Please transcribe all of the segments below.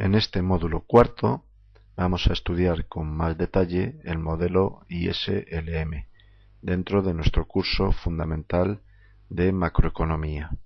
En este módulo cuarto vamos a estudiar con más detalle el modelo ISLM dentro de nuestro curso fundamental de macroeconomía.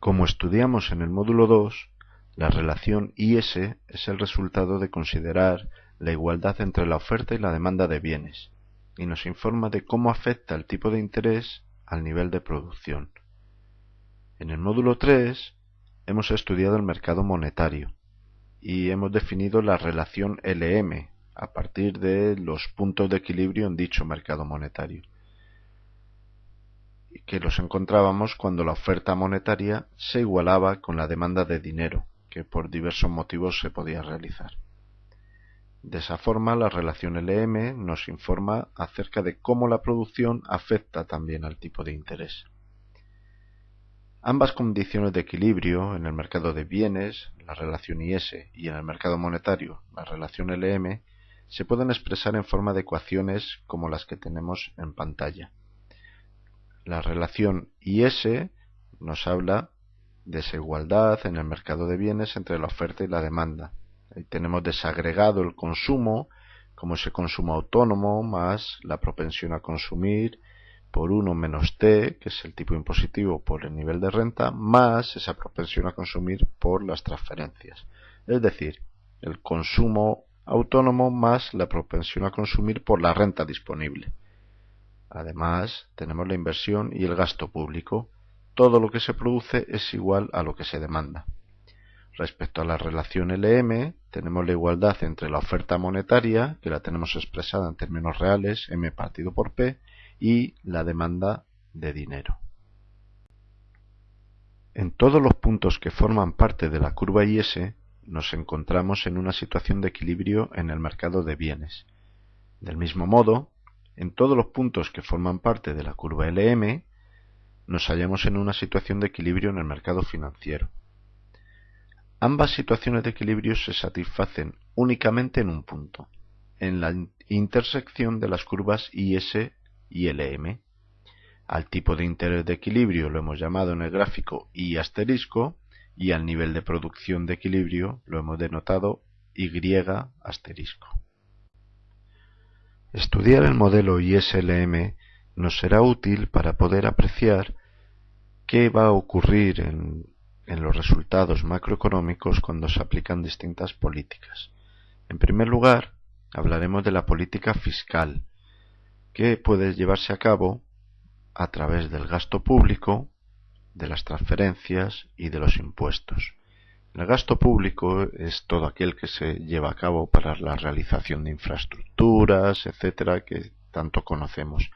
Como estudiamos en el módulo 2, la relación IS es el resultado de considerar la igualdad entre la oferta y la demanda de bienes y nos informa de cómo afecta el tipo de interés al nivel de producción. En el módulo 3 hemos estudiado el mercado monetario y hemos definido la relación LM a partir de los puntos de equilibrio en dicho mercado monetario que los encontrábamos cuando la oferta monetaria se igualaba con la demanda de dinero, que por diversos motivos se podía realizar. De esa forma, la relación LM nos informa acerca de cómo la producción afecta también al tipo de interés. Ambas condiciones de equilibrio en el mercado de bienes, la relación IS, y en el mercado monetario, la relación LM, se pueden expresar en forma de ecuaciones como las que tenemos en pantalla. La relación IS nos habla de desigualdad en el mercado de bienes entre la oferta y la demanda. Tenemos desagregado el consumo como ese consumo autónomo más la propensión a consumir por 1 menos t, que es el tipo impositivo por el nivel de renta, más esa propensión a consumir por las transferencias. Es decir, el consumo autónomo más la propensión a consumir por la renta disponible. Además, tenemos la inversión y el gasto público. Todo lo que se produce es igual a lo que se demanda. Respecto a la relación LM, tenemos la igualdad entre la oferta monetaria, que la tenemos expresada en términos reales, M partido por P, y la demanda de dinero. En todos los puntos que forman parte de la curva IS nos encontramos en una situación de equilibrio en el mercado de bienes. Del mismo modo, en todos los puntos que forman parte de la curva LM nos hallamos en una situación de equilibrio en el mercado financiero. Ambas situaciones de equilibrio se satisfacen únicamente en un punto, en la intersección de las curvas IS y LM. Al tipo de interés de equilibrio lo hemos llamado en el gráfico I asterisco y al nivel de producción de equilibrio lo hemos denotado Y asterisco. Estudiar el modelo ISLM nos será útil para poder apreciar qué va a ocurrir en, en los resultados macroeconómicos cuando se aplican distintas políticas. En primer lugar, hablaremos de la política fiscal, que puede llevarse a cabo a través del gasto público, de las transferencias y de los impuestos. El gasto público es todo aquel que se lleva a cabo para la realización de infraestructuras, etcétera, que tanto conocemos.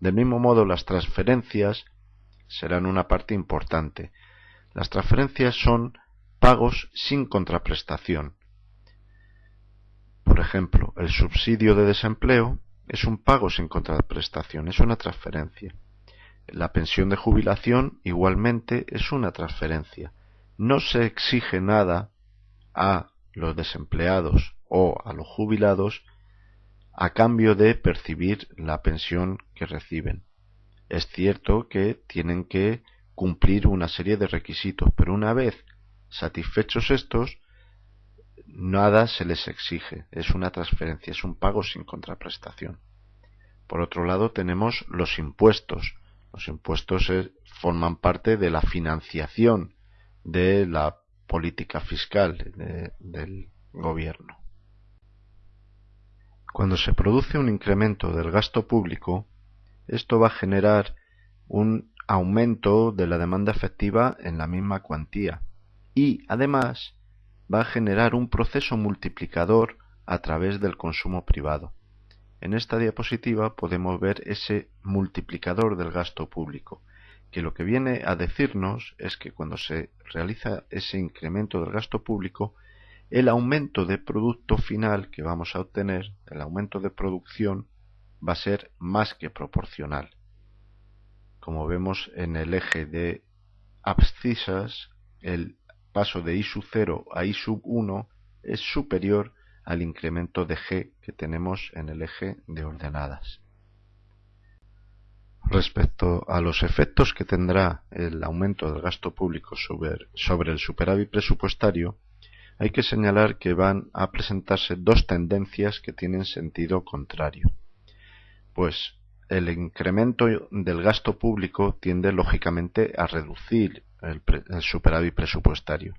Del mismo modo, las transferencias serán una parte importante. Las transferencias son pagos sin contraprestación. Por ejemplo, el subsidio de desempleo es un pago sin contraprestación, es una transferencia. La pensión de jubilación igualmente es una transferencia. No se exige nada a los desempleados o a los jubilados a cambio de percibir la pensión que reciben. Es cierto que tienen que cumplir una serie de requisitos, pero una vez satisfechos estos, nada se les exige, es una transferencia, es un pago sin contraprestación. Por otro lado, tenemos los impuestos. Los impuestos eh, forman parte de la financiación de la política fiscal del gobierno. Cuando se produce un incremento del gasto público, esto va a generar un aumento de la demanda efectiva en la misma cuantía y además va a generar un proceso multiplicador a través del consumo privado. En esta diapositiva podemos ver ese multiplicador del gasto público, que lo que viene a decirnos es que cuando se realiza ese incremento del gasto público, el aumento de producto final que vamos a obtener, el aumento de producción, va a ser más que proporcional. Como vemos en el eje de abscisas, el paso de I sub 0 a I sub 1 es superior al incremento de G que tenemos en el eje de ordenadas. Respecto a los efectos que tendrá el aumento del gasto público sobre, sobre, el superávit presupuestario, hay que señalar que van a presentarse dos tendencias que tienen sentido contrario. Pues el incremento del gasto público tiende lógicamente a reducir el, superávit presupuestario.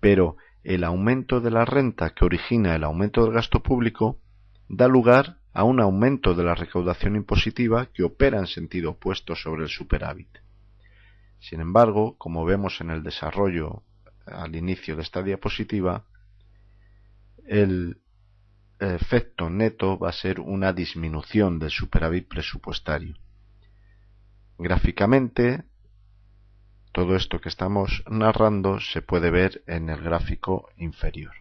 Pero el aumento de la renta que origina el aumento del gasto público da lugar a un aumento de la recaudación impositiva que opera en sentido opuesto sobre el superávit. Sin embargo, como vemos en el desarrollo al inicio de esta diapositiva, el efecto neto va a ser una disminución del superávit presupuestario. Gráficamente, todo esto que estamos narrando se puede ver en el gráfico inferior.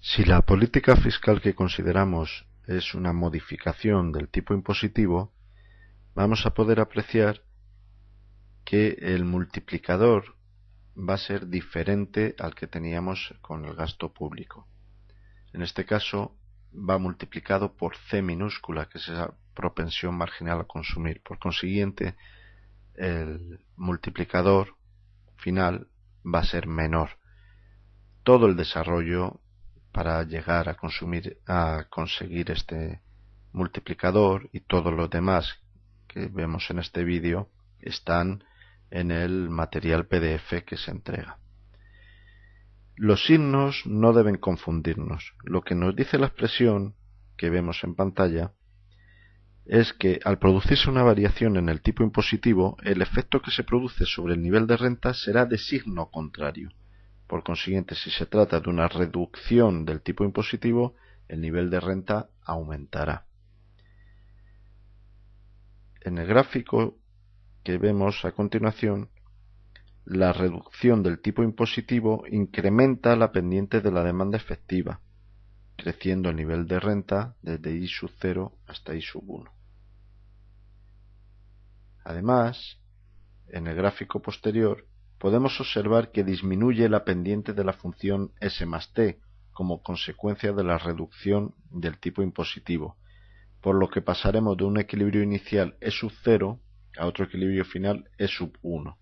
Si la política fiscal que consideramos es una modificación del tipo impositivo, vamos a poder apreciar que el multiplicador va a ser diferente al que teníamos con el gasto público. En este caso va multiplicado por C minúscula, que es esa propensión marginal a consumir. Por consiguiente, el multiplicador final va a ser menor. Todo el desarrollo para llegar a consumir a conseguir este multiplicador y todo lo demás que vemos en este vídeo están en el material PDF que se entrega. Los signos no deben confundirnos. Lo que nos dice la expresión que vemos en pantalla es que al producirse una variación en el tipo impositivo, el efecto que se produce sobre el nivel de renta será de signo contrario. Por consiguiente, si se trata de una reducción del tipo impositivo, el nivel de renta aumentará. En el gráfico que vemos a continuación, la reducción del tipo impositivo incrementa la pendiente de la demanda efectiva, creciendo el nivel de renta desde I sub 0 hasta I sub 1. Además, en el gráfico posterior, podemos observar que disminuye la pendiente de la función s más t como consecuencia de la reducción del tipo impositivo, por lo que pasaremos de un equilibrio inicial E sub 0 a otro equilibrio final E sub 1.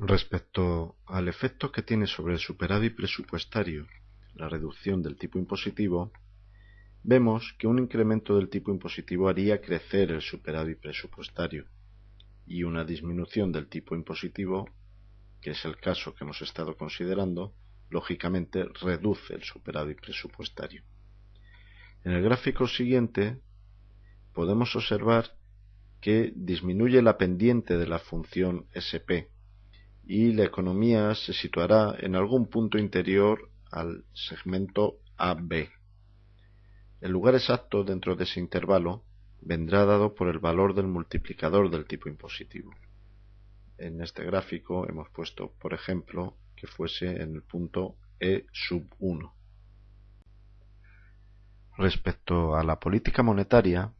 Respecto al efecto que tiene sobre el superávit presupuestario la reducción del tipo impositivo, vemos que un incremento del tipo impositivo haría crecer el superávit presupuestario, y una disminución del tipo impositivo, que es el caso que hemos estado considerando, lógicamente reduce el superávit presupuestario. En el gráfico siguiente podemos observar que disminuye la pendiente de la función SP y la economía se situará en algún punto interior al segmento AB. El lugar exacto dentro de ese intervalo vendrá dado por el valor del multiplicador del tipo impositivo. En este gráfico hemos puesto, por ejemplo, que fuese en el punto E sub 1. Respecto a la política monetaria,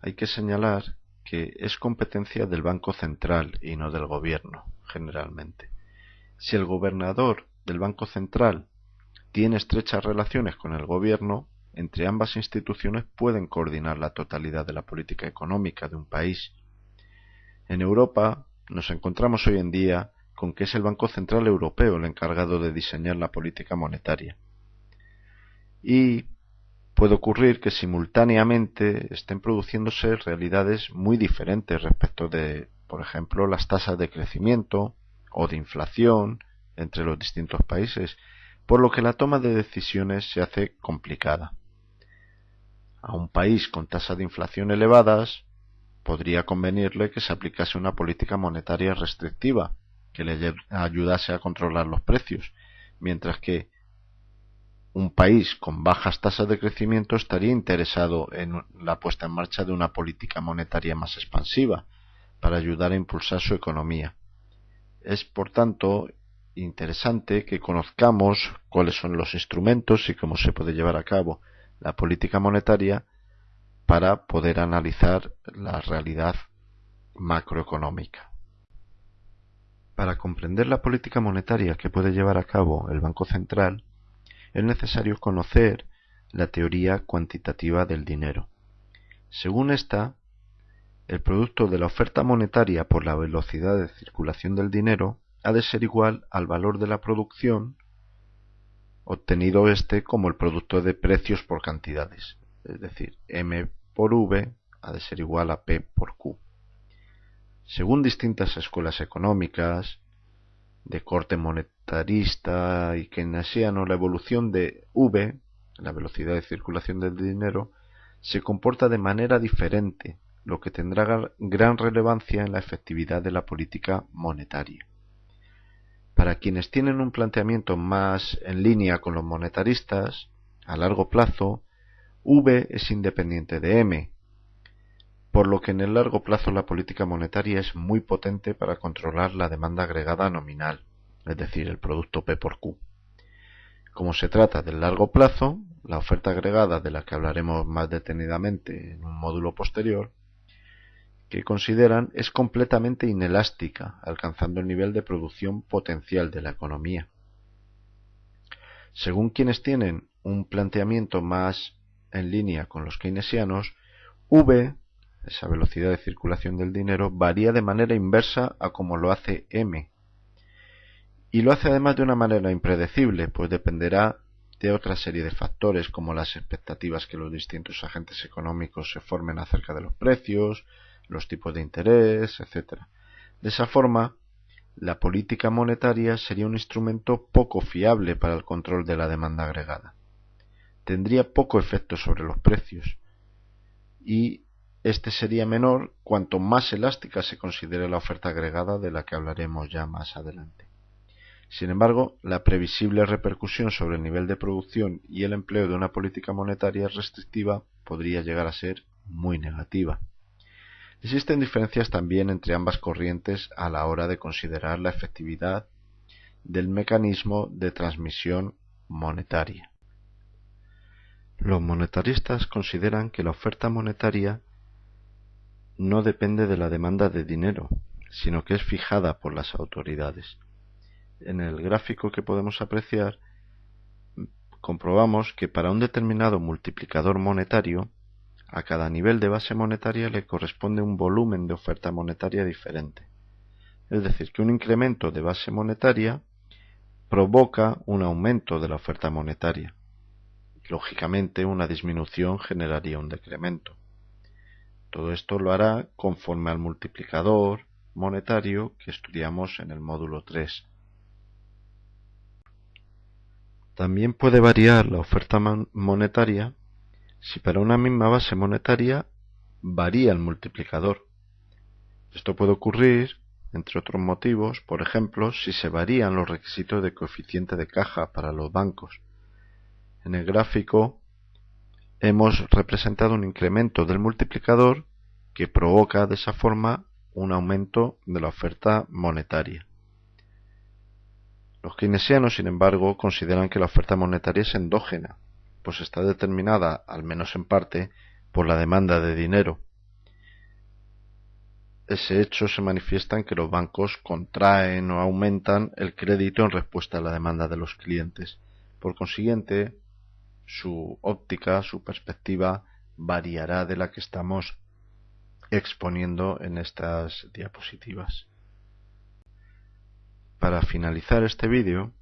hay que señalar que es competencia del Banco Central y no del Gobierno, generalmente. Si el gobernador del Banco Central tiene estrechas relaciones con el Gobierno, entre ambas instituciones pueden coordinar la totalidad de la política económica de un país. En Europa nos encontramos hoy en día con que es el Banco Central Europeo el encargado de diseñar la política monetaria. Y puede ocurrir que simultáneamente estén produciéndose realidades muy diferentes respecto de, por ejemplo, las tasas de crecimiento o de inflación entre los distintos países, por lo que la toma de decisiones se hace complicada a un país con tasas de inflación elevadas, podría convenirle que se aplicase una política monetaria restrictiva que le ayudase a controlar los precios, mientras que un país con bajas tasas de crecimiento estaría interesado en la puesta en marcha de una política monetaria más expansiva para ayudar a impulsar su economía. Es, por tanto, interesante que conozcamos cuáles son los instrumentos y cómo se puede llevar a cabo la política monetaria para poder analizar la realidad macroeconómica. Para comprender la política monetaria que puede llevar a cabo el Banco Central, es necesario conocer la teoría cuantitativa del dinero. Según esta, el producto de la oferta monetaria por la velocidad de circulación del dinero ha de ser igual al valor de la producción obtenido este como el producto de precios por cantidades, es decir, M por V ha de ser igual a P por Q. Según distintas escuelas económicas, de corte monetarista y keynesiano, la evolución de V, la velocidad de circulación del dinero, se comporta de manera diferente, lo que tendrá gran relevancia en la efectividad de la política monetaria. Para quienes tienen un planteamiento más en línea con los monetaristas, a largo plazo, V es independiente de M, por lo que en el largo plazo la política monetaria es muy potente para controlar la demanda agregada nominal, es decir, el producto P por Q. Como se trata del largo plazo, la oferta agregada de la que hablaremos más detenidamente en un módulo posterior, que consideran es completamente inelástica, alcanzando el nivel de producción potencial de la economía. Según quienes tienen un planteamiento más en línea con los keynesianos, V, esa velocidad de circulación del dinero, varía de manera inversa a como lo hace M. Y lo hace además de una manera impredecible, pues dependerá de otra serie de factores como las expectativas que los distintos agentes económicos se formen acerca de los precios, los tipos de interés, etc. De esa forma, la política monetaria sería un instrumento poco fiable para el control de la demanda agregada. Tendría poco efecto sobre los precios y este sería menor cuanto más elástica se considere la oferta agregada de la que hablaremos ya más adelante. Sin embargo, la previsible repercusión sobre el nivel de producción y el empleo de una política monetaria restrictiva podría llegar a ser muy negativa. Existen diferencias también entre ambas corrientes a la hora de considerar la efectividad del mecanismo de transmisión monetaria. Los monetaristas consideran que la oferta monetaria no depende de la demanda de dinero, sino que es fijada por las autoridades. En el gráfico que podemos apreciar, comprobamos que para un determinado multiplicador monetario, a cada nivel de base monetaria le corresponde un volumen de oferta monetaria diferente. Es decir, que un incremento de base monetaria provoca un aumento de la oferta monetaria. Lógicamente, una disminución generaría un decremento. Todo esto lo hará conforme al multiplicador monetario que estudiamos en el módulo 3. También puede variar la oferta monetaria si para una misma base monetaria varía el multiplicador. Esto puede ocurrir, entre otros motivos, por ejemplo, si se varían los requisitos de coeficiente de caja para los bancos. En el gráfico hemos representado un incremento del multiplicador que provoca de esa forma un aumento de la oferta monetaria. Los keynesianos, sin embargo, consideran que la oferta monetaria es endógena, pues está determinada, al menos en parte, por la demanda de dinero. Ese hecho se manifiesta en que los bancos contraen o aumentan el crédito en respuesta a la demanda de los clientes. Por consiguiente, su óptica, su perspectiva variará de la que estamos exponiendo en estas diapositivas. Para finalizar este vídeo,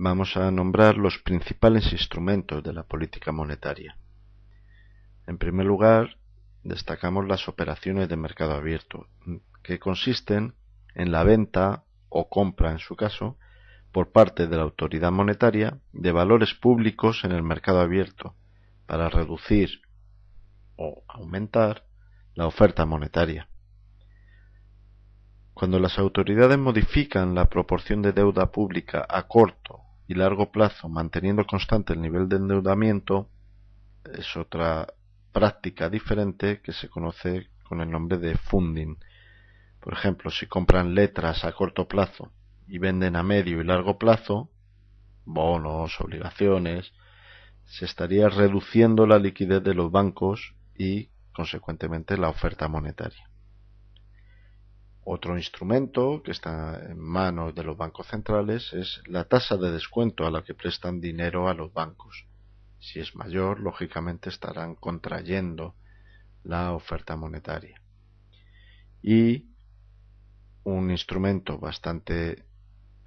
vamos a nombrar los principales instrumentos de la política monetaria. En primer lugar, destacamos las operaciones de mercado abierto, que consisten en la venta o compra, en su caso, por parte de la autoridad monetaria de valores públicos en el mercado abierto para reducir o aumentar la oferta monetaria. Cuando las autoridades modifican la proporción de deuda pública a corto y largo plazo manteniendo constante el nivel de endeudamiento es otra práctica diferente que se conoce con el nombre de funding. Por ejemplo, si compran letras a corto plazo y venden a medio y largo plazo, bonos, obligaciones, se estaría reduciendo la liquidez de los bancos y, consecuentemente, la oferta monetaria. Otro instrumento que está en manos de los bancos centrales es la tasa de descuento a la que prestan dinero a los bancos. Si es mayor, lógicamente estarán contrayendo la oferta monetaria. Y un instrumento bastante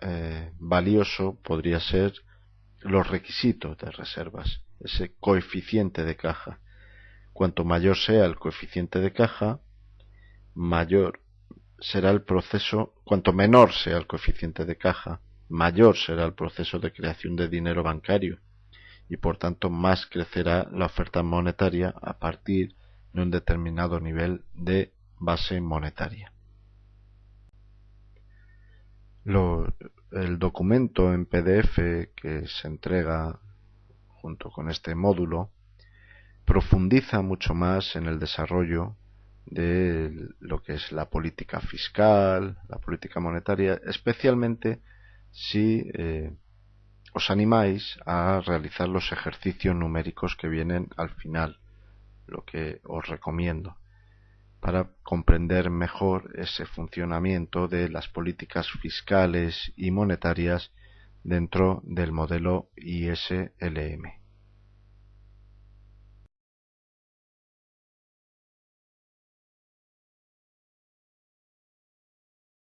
eh, valioso podría ser los requisitos de reservas, ese coeficiente de caja. Cuanto mayor sea el coeficiente de caja, mayor será el proceso, cuanto menor sea el coeficiente de caja, mayor será el proceso de creación de dinero bancario y por tanto más crecerá la oferta monetaria a partir de un determinado nivel de base monetaria. el documento en PDF que se entrega junto con este módulo profundiza mucho más en el desarrollo de lo que es la política fiscal, la política monetaria, especialmente si eh, os animáis a realizar los ejercicios numéricos que vienen al final, lo que os recomiendo, para comprender mejor ese funcionamiento de las políticas fiscales y monetarias dentro del modelo ISLM.